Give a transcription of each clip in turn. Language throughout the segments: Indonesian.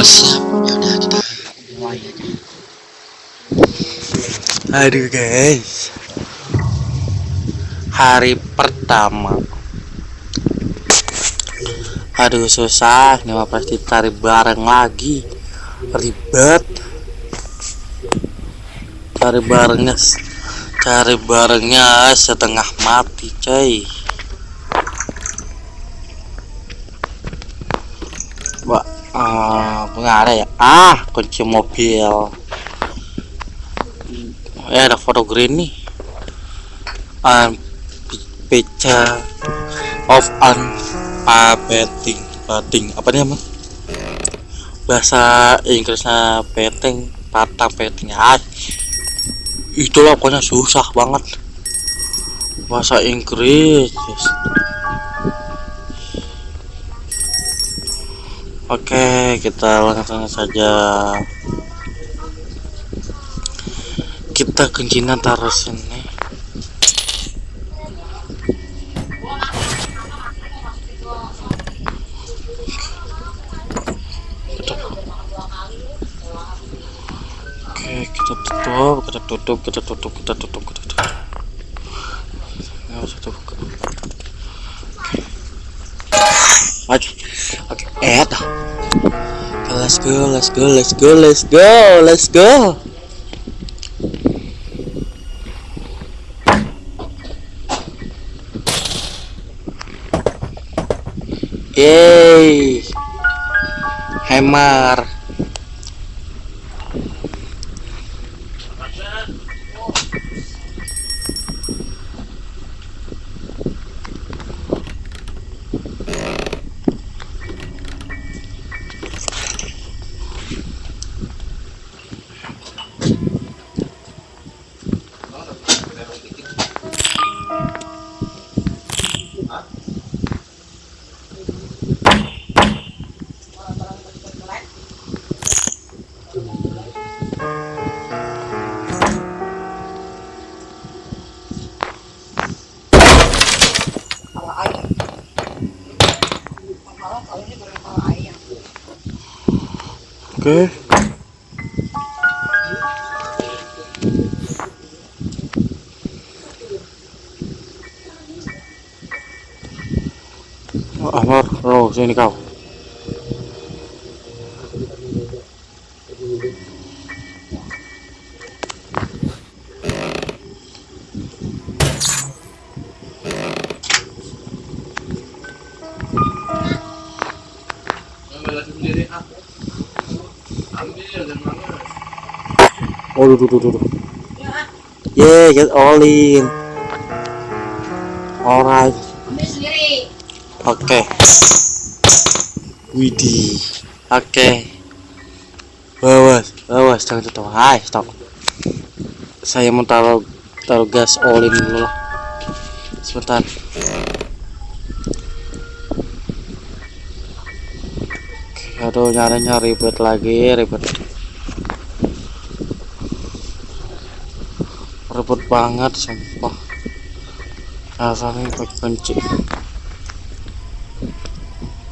aja aduh guys. Hari pertama. Aduh susah. Mah pasti tarik bareng lagi. Ribet. Cari barengnya cari barengnya setengah mati coy Ah, nggak ada ya? Ah, kunci mobil. Ya ada foto green nih. Um, picture of betting, betting apa nih mas? Bahasa Inggrisnya petting, patang petting. Ah, itulah pokoknya susah banget. Bahasa Inggris. Oke, kita langsung saja. Kita kuncinya taruh sini. Oke, kita tutup, kita tutup, kita tutup, kita tutup, kita tutup. Go, let's go, let's go, let's go, let's go. Yeay. Oke. Amar, oh sini kau. Duh, duh, duh, duh, duh. Yeah, get all in. Alright. Oke. Widih. Oke. Bawas, bawas, jangan tutup. Hai, stop. Saya mau taruh taruh gas all in dulu lah. Sebentar. Oke, aduh nyarinya ribet lagi, ribet. Ribet banget, sumpah. Rasanya pakai kunci.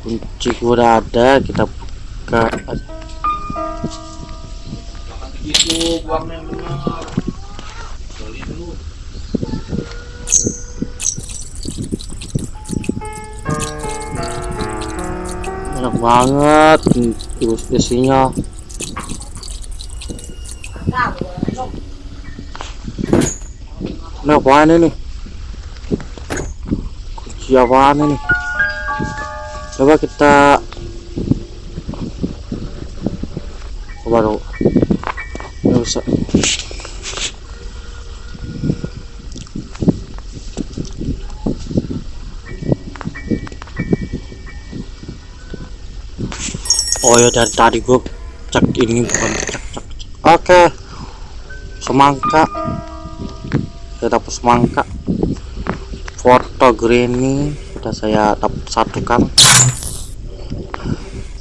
Kunci gua udah ada kita buka. Enak banget ibu isinya apaan ini? Kunci apaan ini? Coba kita coba dulu nggak bisa oh ya dari tadi gue cek ini bukan cek cek, cek. oke. Semangka kita dapat semangka foto granny sudah saya satukan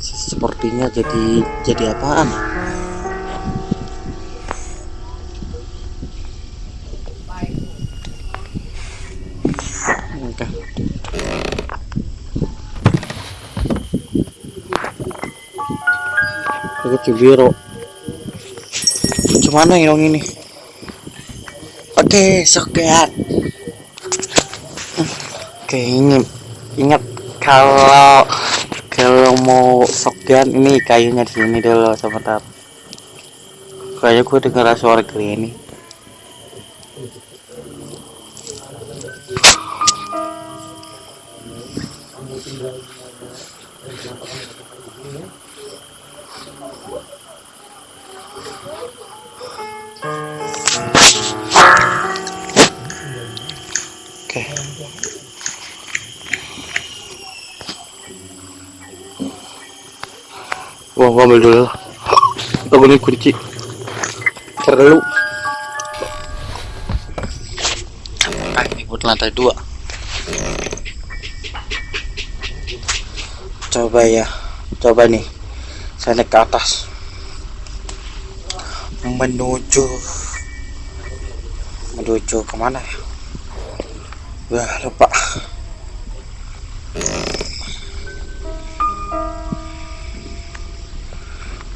sepertinya jadi jadi apaan oke. Aku cibiro Cuman yang ini Oke, soket Oke, ini ingat kalau kalau mau soket ini kayunya di sini dulu sebentar. Kayaknya gue dengar suara ini. Ambil dulu. Aku ini kunci. Terlalu. Ah, ini buat lantai dua. Coba ya, coba nih. Saya naik ke atas. Menuju menuju ke mana ya? Wah, lupa.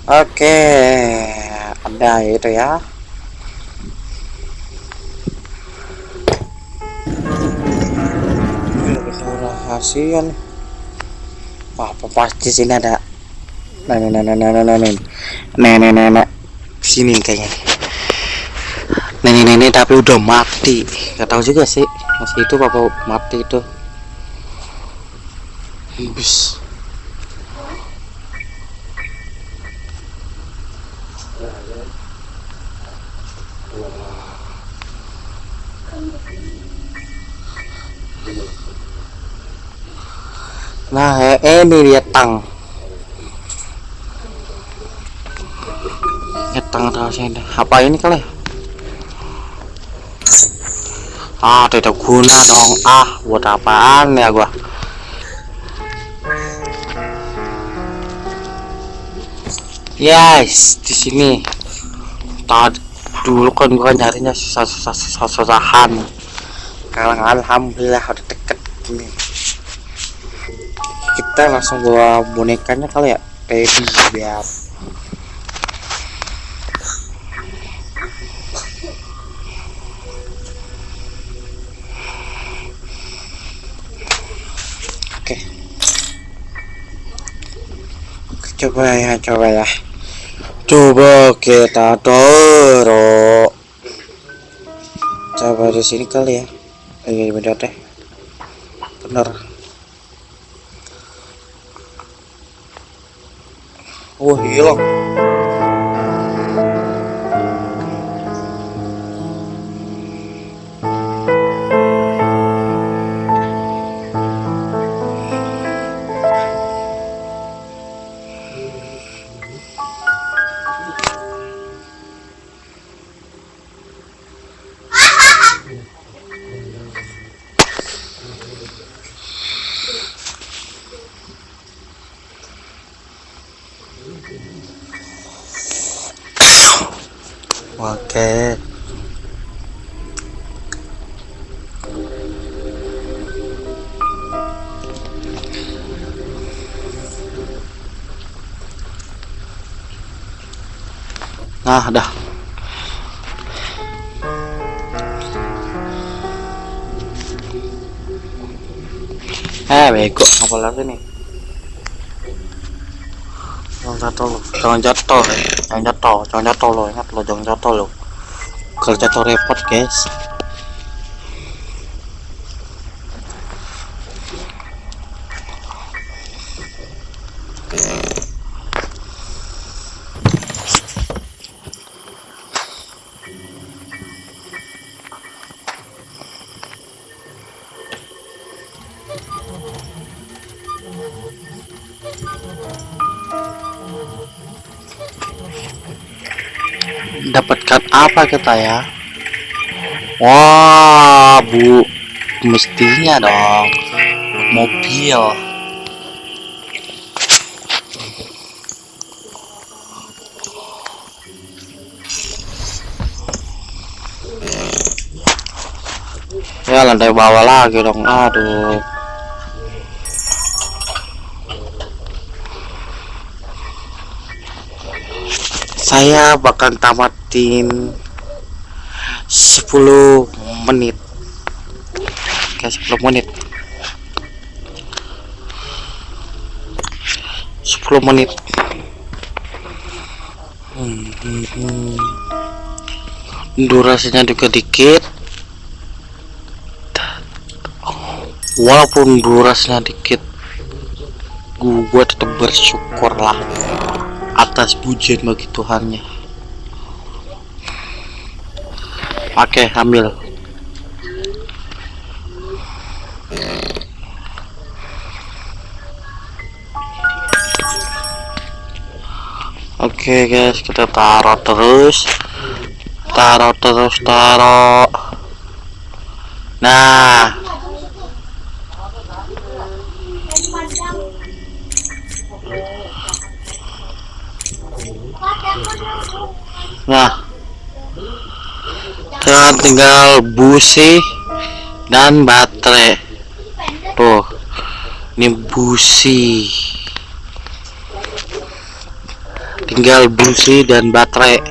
Oke, ada itu ya. Rahasia nih. Apa pasti sini ada. Nenek, nenek, nenek, nenek, nenek, nenek, sini kayaknya. Nenek-nenek tapi udah mati. Gak tahu juga sih. Masih itu apa mati itu. Bis. Nah, eh, ini dia tang. Ya tang tahu sih Apa ini kali? Ah, tidak guna dong. Ah, buat apaan ya gua? Yes, di sini. Tadi dulu kan gua nyarinya susah-susah susah-susahan. Sekarang alhamdulillah udah deket gini. Kita langsung bawa bonekanya kali ya. Baby biar Oke. Coba ya, coba ya. Coba kita dorong. Coba di sini kali ya. Iya bener deh. Bener. Oh hilang. Oke. Nah, dah. Eh, bego, apa lagi nih? Jatuh lo, jangan jatuh, eh. jangan jatuh, jangan jatuh lo, ingat lo, jangan jatuh lo. Kalau jatuh repot, guys. Dapatkan apa kita ya? Wah, bu, mestinya dong mobil. Ya, lantai bawah lagi dong aduh saya bakal tamatin 10 menit. Oke 10 menit. 10 menit. Hmm, durasinya juga dikit. Walaupun durasinya dikit gua tetap bersyukur lah atas pujian bagi Tuhannya. Oke ambil oke guys kita taruh terus. Taruh terus taruh. Nah, sekarang tinggal busi dan baterai. Tuh, ini busi. Tinggal busi dan baterai.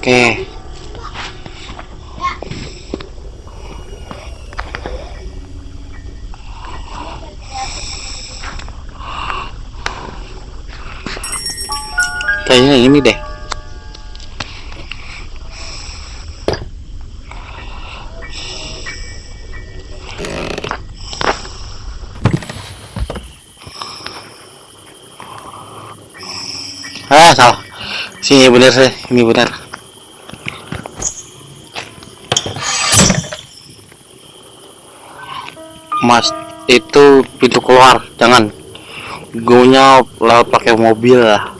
Oke. Kayaknya ini deh. Ah, salah. Sini bener sih, ini bener. Mas, itu pintu keluar, jangan. Gonya lewat pakai mobil lah.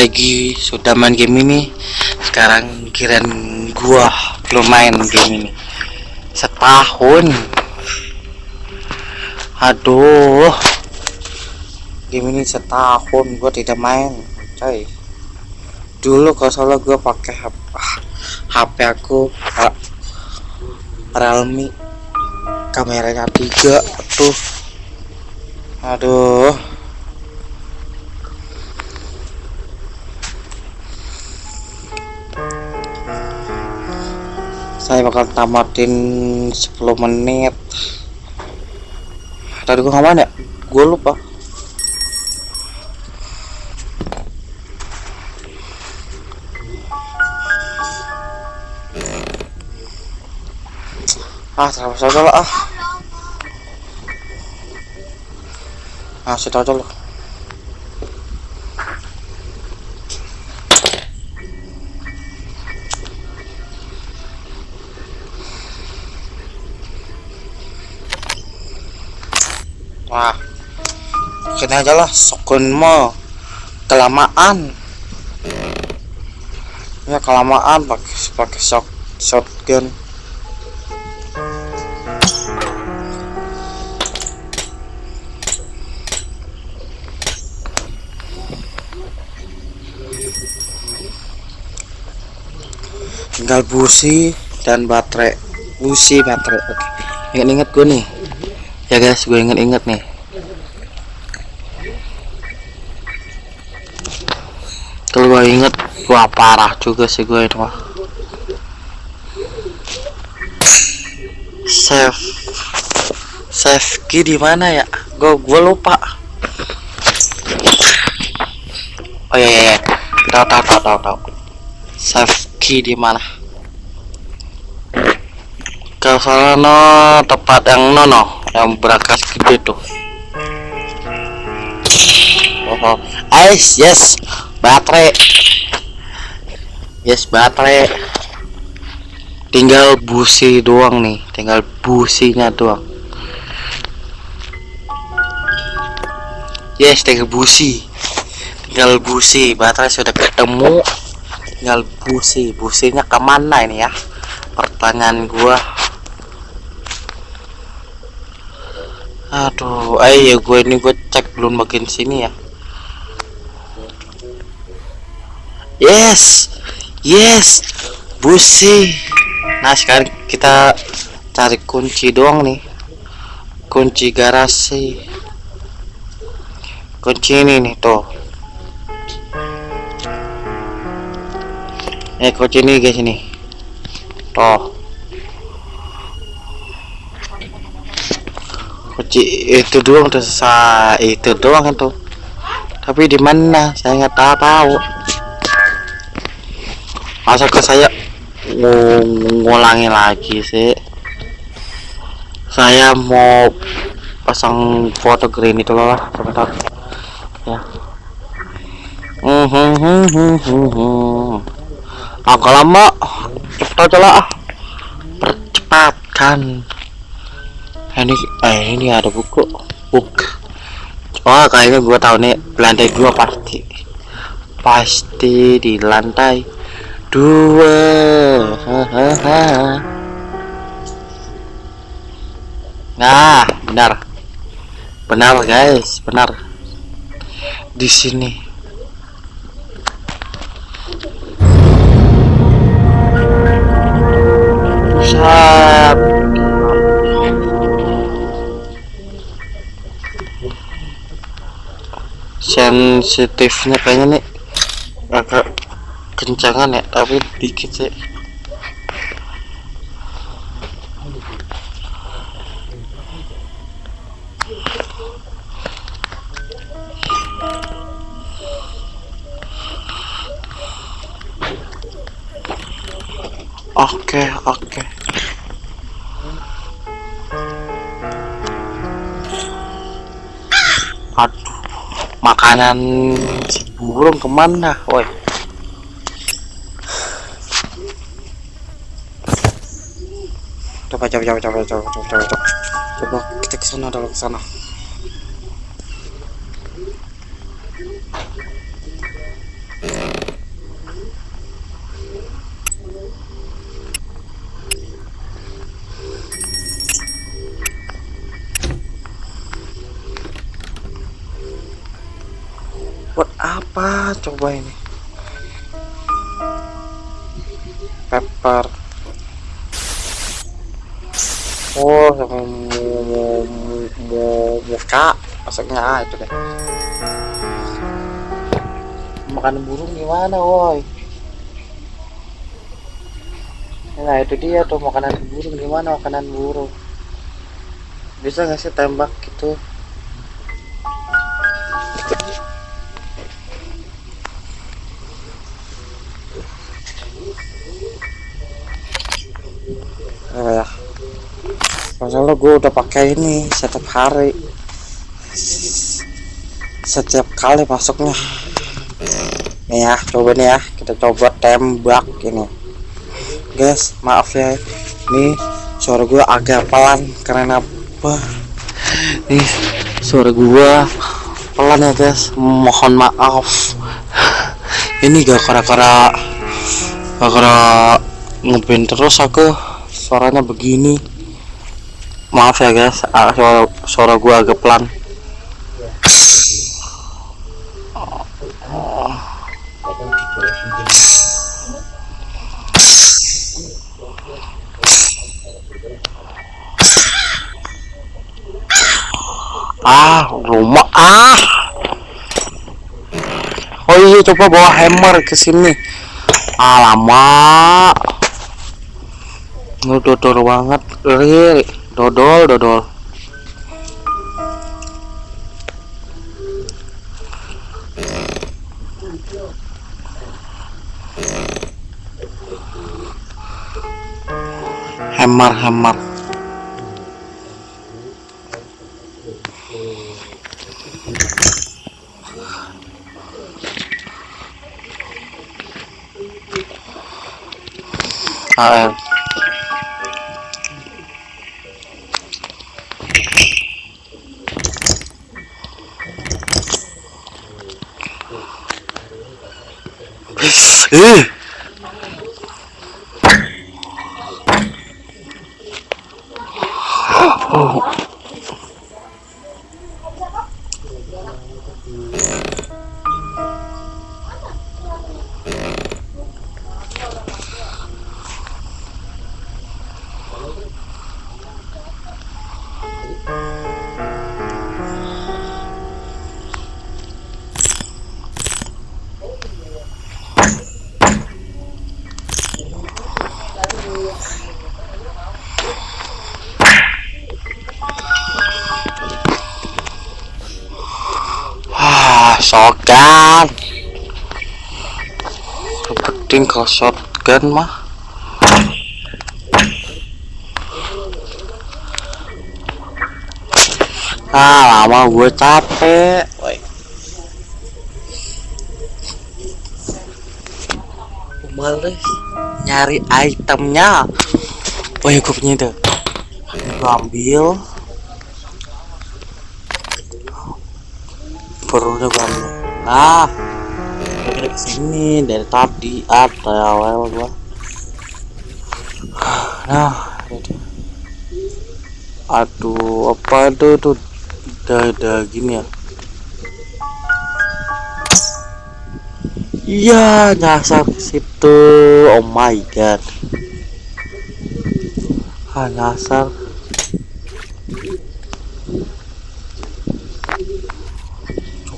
Regi sudah main game ini. Sekarang kirain gua belum main game ini. Setahun. Aduh. Game ini setahun gua tidak main coy. Dulu kalau salah gua pakai HP, HP aku Realme. Kameranya tiga tuh. Aduh saya bakal tamatin 10 menit. Tadi gua ngapain ya? Gue lupa. Ah terlalu saja lah ah. Ah situ aja wah. Sini aja lah sokun mo. Kelamaan. Ya kelamaan pakai pakai shot shotgun tinggal busi dan baterai busi baterai. Oke inget-inget gue nih ya guys gue inget-inget nih. Kalau gue inget wah parah juga sih gue itu mah save save key di mana ya? Gue gue lupa. Oh iya iya tahu tahu tahu tahu tahu. Save key di mana? Ke sana tempat yang nono yang berangkas gede tuh oh, oh. Ais, yes baterai. Yes baterai. Tinggal busi doang nih tinggal businya doang. Yes tinggal busi. Tinggal busi baterai sudah ketemu. Tinggal busi businya ke mana ini ya? Pertanyaan gua aduh ayo gue ini gue cek belum bagian sini ya. Yes yes busi. Nah sekarang kita cari kunci doang nih. Kunci garasi. Kunci ini nih tuh. Eh kunci ini guys ini. Tuh kunci itu doang udah selesai itu doang itu tapi di mana? Saya nggak tahu masa ke saya ng- ngulangi lagi sih? Saya mau pasang foto green itu loh sebentar. Ya. Hmm, hmm, hmm, agak lama. Cepet aja lah. Percepatkan ini eh ini ada buku. Buku oh kayaknya gua tahu nih lantai dua pasti. Pasti di lantai dua. Hahaha. nah benar. Benar guys benar. Di sini. Sat. Sensitifnya kayaknya nih agak kencangan ya tapi dikit sih. Oke oke. aduh makanan burung ke mana woi? Coba coba coba coba coba coba coba coba. Kita ke sana coba ke sana coba ini. Pepper. Oh sama mau mau muka masaknya itu deh. Makan burung gimana woi? Nah itu dia tuh makanan burung. Gimana makanan burung? Bisa nggak sih tembak gitu gue udah pakai ini setiap hari. Setiap kali masuknya. Nih ya coba nih ya kita coba tembak ini. Guys maaf ya ini suara gue agak pelan karena apa? Nih suara gue pelan ya guys. Mohon maaf. Ini gak kara-kara gak kara ngeband terus aku. Suaranya begini maaf ya guys. Ah, suara, suara gua agak pelan. Ah rumah. Ah. Oh iya coba bawa hammer ke sini. Alamak. Dodol banget. Real dodol dodol. Hammer hammer ah, Eh. Ah, shotgun mah. Ah, lama gue capek. Woi. Males nyari itemnya. Oh ya gue punya itu. Gue ambil. Perlunya gue ambil. Ah, kira ke sini dari tadi ada awal gua. Nah, itu. Aduh, apa itu tuh? Udah, udah gini ya. Iya, nyasar situ. Oh my god. Ah, nyasar.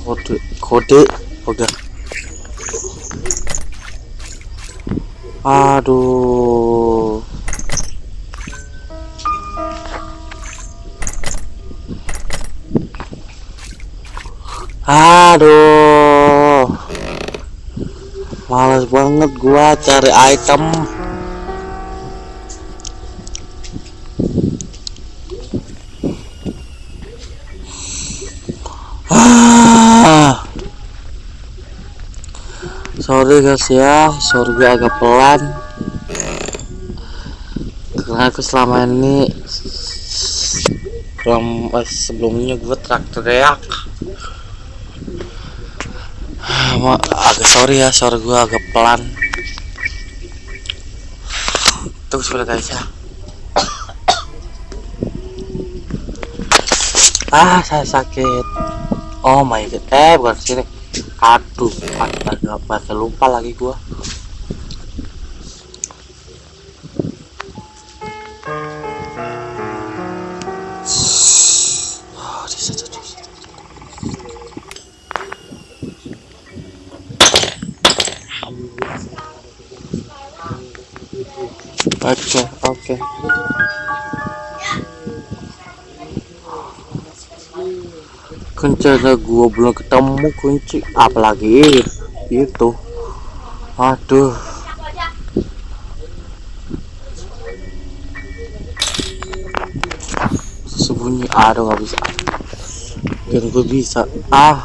Kode, kode, pegang. Aduh. Aduh. Males banget gua cari item. Ah. Sorry guys ya, sorry gue agak pelan. Karena aku selama ini belum eh, sebelumnya gue teriak-teriak. Ma, agak sorry ya, suara gue agak pelan. Tunggu sebentar guys ya. Ah, saya sakit. Oh my god, eh bukan sini. Aduh, astaga, lupa lagi gua. Belum ketemu kunci, apalagi itu. Aduh. Sembunyi, aduh nggak bisa. Dan gue bisa. Ah.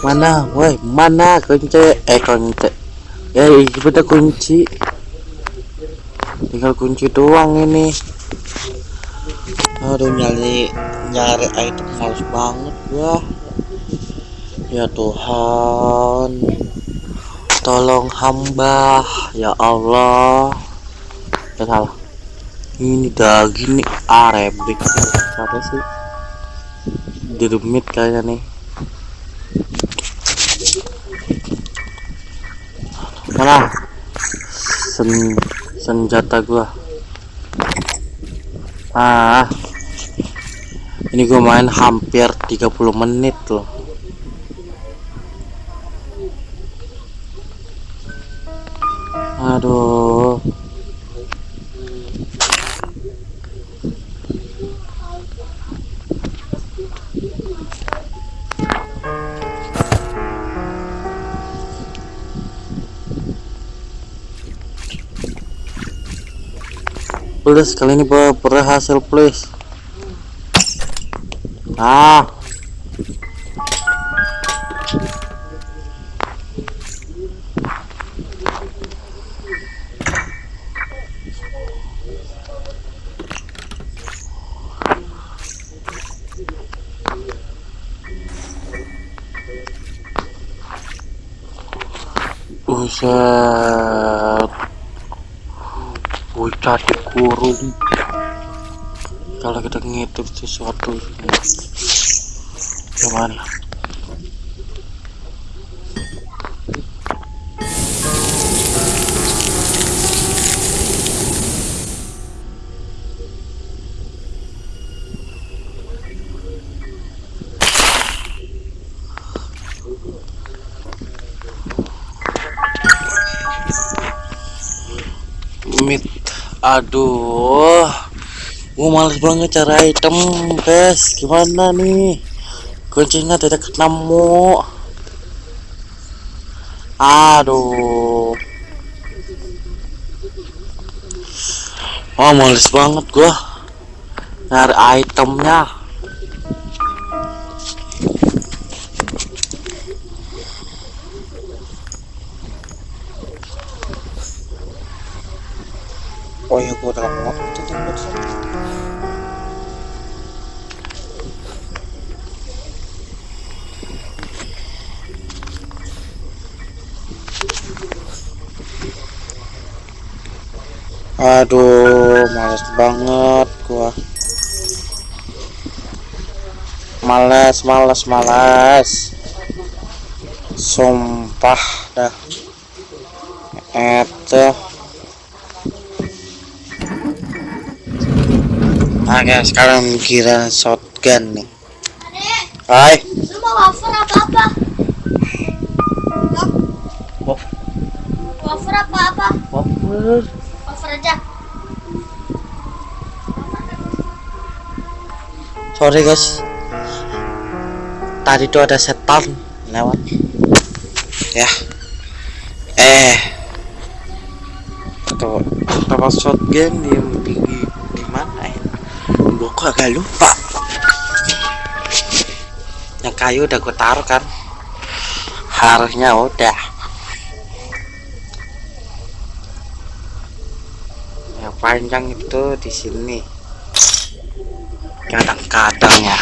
Mana, woi, mana kunci? Eh kunci. Ya, ini bener kunci. Tinggal kunci doang ini. Aduh nyari nyari item males banget gua. Ya Tuhan. Tolong hamba ya Allah. Ya salah. Ini daging nih ah rebek apa sih? Dirumit kayaknya nih. Mana? Sen senjata gua. Ah. Ini gue main hampir 30 menit loh. Aduh. Please kali ini ber- berhasil please. Ah. Buset. Bocah dikurung. Kalau kita ngitip sesuatu gimana? Mit, aduh, gua males banget cara item, guys. Gimana nih? Kuncinya tidak ketemu. Aduh. Oh, males banget gua nyari itemnya. Aduh, males banget gua. Males, males, males. Sumpah dah. Itu. Oke, sekarang kira shotgun nih. Hai. Lu mau wafer apa-apa? Oh. Wafer apa-apa? Wafer. Wafer aja. Sorry guys. Tadi tuh ada setan lewat. Ya. Eh. Tuh, tempat shotgun di di, di mana ya? Gua kok agak lupa. Yang kayu udah gue taruh kan. Harusnya udah. Yang panjang itu di sini kadang-kadang ya.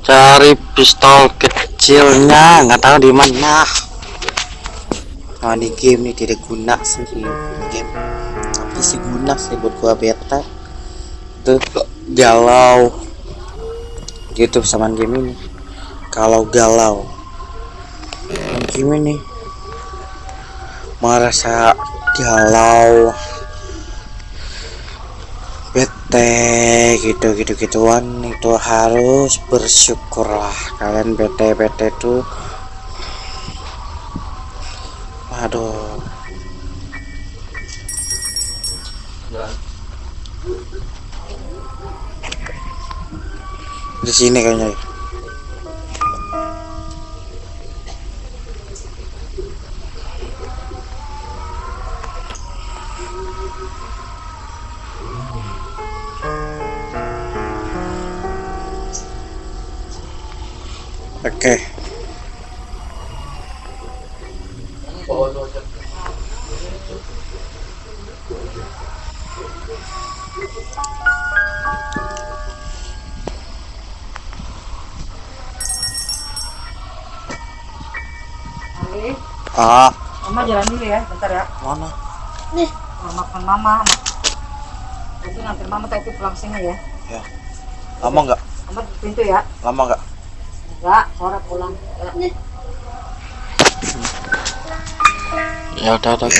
Cari pistol kecilnya nggak tahu di mana. Nah di game ini tidak guna sih di game. Tapi sih guna sih buat gua beta. Itu galau. Gitu sama game ini. Kalau galau game ini merasa galau bete gitu gitu gituan itu harus bersyukurlah. Kalian bete bete tuh aduh. Di sini kayaknya. ya. Oke. Oke. Ah, Mama jalan dulu ya, bentar ya. mana? Mau makan mama. Nanti nganter mama tapi pulang sini ya. Lama nggak? Mama di pintu ya. Lama nggak? Sore pulang. Ya. Udah udah.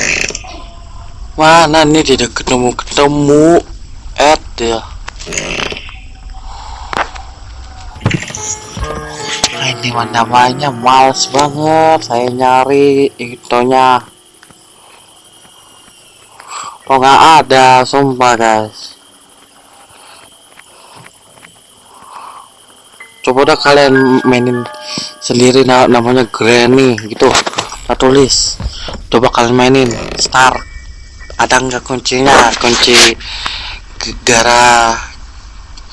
Mana nih tidak ketemu ketemu? Ed ya. Ini namanya males banget saya nyari itonya. Oh nggak ada, sumpah guys. daripada kalian mainin sendiri nah, namanya granny gitu. Kita tulis. Coba kalian mainin star. Ada enggak kuncinya? Kunci gara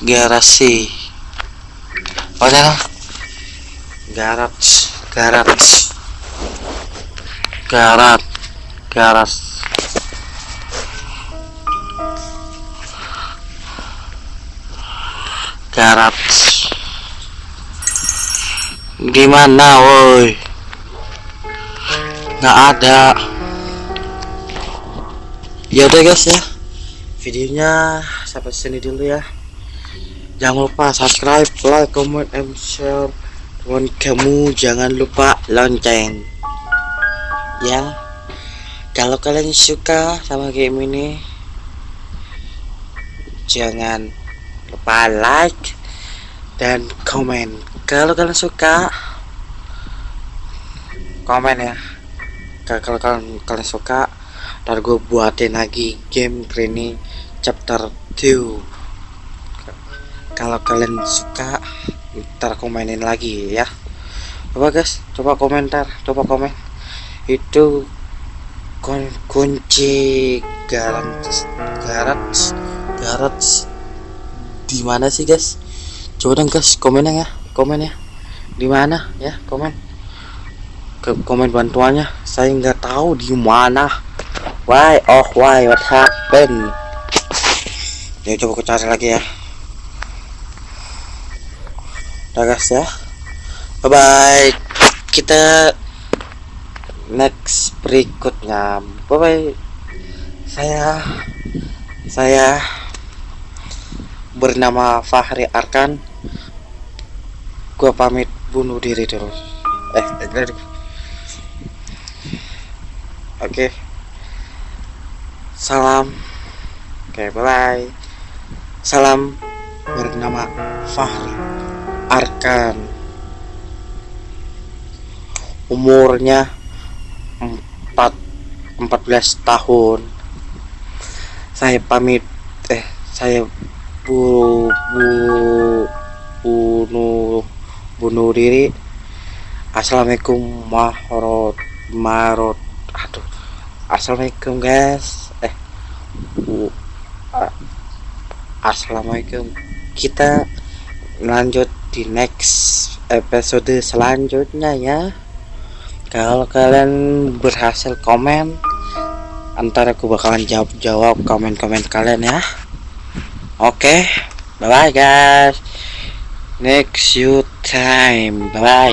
garasi. Padahal garage garage. Garat garas garat gimana woi? Nggak ada. Ya udah guys ya. Videonya sampai sini dulu ya. Jangan lupa subscribe like comment and share dan kamu. Jangan lupa lonceng. Ya. Kalau kalian suka sama game ini jangan lupa like dan komen kalau kalian suka? Komen ya. Kalau kalian, kalian suka ntar gue buatin lagi game ini chapter 2 kalau kalian suka ntar komenin lagi ya. Coba guys? Coba komentar coba komen. Itu kun kunci garage garage garage di mana sih guys? Coba dong guys komen ya komen ya. Di mana? Ya komen. Ke komen bantuannya. Saya nggak tahu di mana. Why? Oh why? What happened? Ya coba aku cari lagi ya. Udah guys ya. Bye bye kita next berikutnya. Bye bye saya saya bernama Fahri Arkan gua pamit bunuh diri dulu eh eh, oke. Salam. Oke bye bye salam bernama Fahri. Arkan. Umurnya 4 14 tahun. Saya pamit. Eh saya bu, bu bunuh bunuh diri. Assalamualaikum warahmatullahi marot aduh. Assalamualaikum guys. Eh bu, assalamualaikum. Kita lanjut di next episode selanjutnya ya. Kalau kalian berhasil komen antara aku bakalan jawab jawab komen komen kalian ya. Oke okay. bye bye guys next you time. Bye